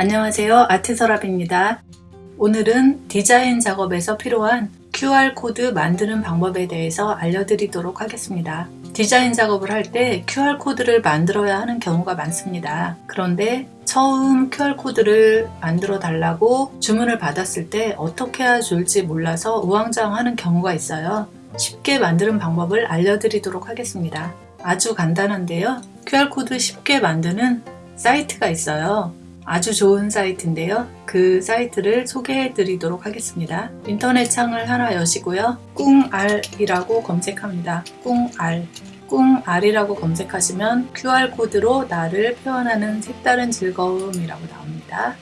안녕하세요. 아트서랍입니다. 오늘은 디자인 작업에서 필요한 QR코드 만드는 방법에 대해서 알려드리도록 하겠습니다. 디자인 작업을 할 때 QR코드를 만들어야 하는 경우가 많습니다. 그런데 처음 QR코드를 만들어 달라고 주문을 받았을 때 어떻게 해야 좋을지 몰라서 우왕좌왕하는 경우가 있어요. 쉽게 만드는 방법을 알려드리도록 하겠습니다. 아주 간단한데요. QR코드 쉽게 만드는 사이트가 있어요 아주 좋은 사이트인데요. 그 사이트를 소개해 드리도록 하겠습니다. 인터넷 창을 하나 여시고요. 꿍알이라고 검색합니다. 꿍알 꿍알이라고 검색하시면 QR코드로 나를 표현하는 색다른 즐거움이라고 나옵니다.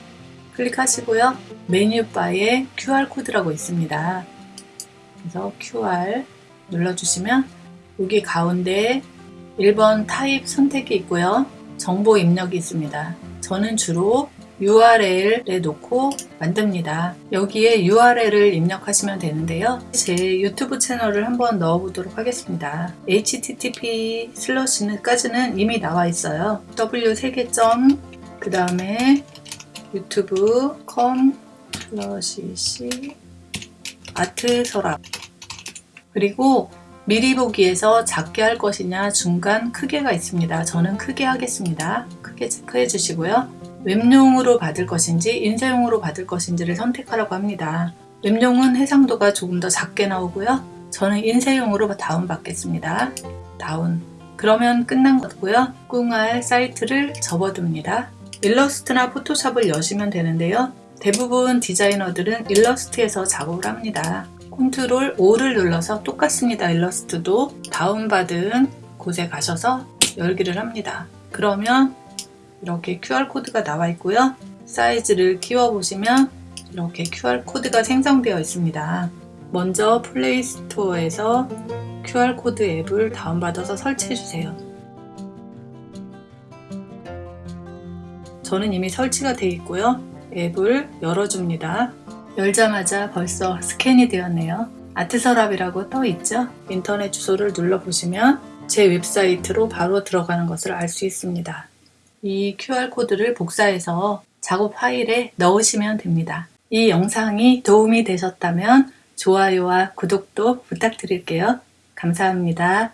클릭하시고요. 메뉴바에 QR코드라고 있습니다. 그래서 QR 눌러주시면 여기 가운데 1번 타입 선택이 있고요. 정보 입력이 있습니다. 저는 주로 URL에 놓고 만듭니다. 여기에 URL을 입력하시면 되는데요. 제 유튜브 채널을 한번 넣어보도록 하겠습니다. http 슬러시까지는 이미 나와 있어요. w 3개점 그 다음에 유튜브 com 슬러시 c 아트 서랍 그리고 미리 보기에서 작게 할 것이냐 중간 크게가 있습니다. 저는 크게 하겠습니다. 크게 체크해 주시고요. 웹용으로 받을 것인지 인쇄용으로 받을 것인지를 선택하라고 합니다. 웹용은 해상도가 조금 더 작게 나오고요. 저는 인쇄용으로 다운받겠습니다. 다운 그러면 끝난 거고요. 꿍알 사이트를 접어둡니다. 일러스트나 포토샵을 여시면 되는데요. 대부분 디자이너들은 일러스트에서 작업을 합니다. 컨트롤 O를 눌러서 똑같습니다. 일러스트도 다운받은 곳에 가셔서 열기를 합니다. 그러면 이렇게 QR코드가 나와 있고요. 사이즈를 키워보시면 이렇게 QR코드가 생성되어 있습니다. 먼저 플레이스토어에서 QR코드 앱을 다운받아서 설치해주세요. 저는 이미 설치가 되어 있고요. 앱을 열어줍니다. 열자마자 벌써 스캔이 되었네요. 아트서랍이라고 떠 있죠? 인터넷 주소를 눌러보시면 제 웹사이트로 바로 들어가는 것을 알 수 있습니다. 이 QR코드를 복사해서 작업 파일에 넣으시면 됩니다. 이 영상이 도움이 되셨다면 좋아요와 구독도 부탁드릴게요. 감사합니다.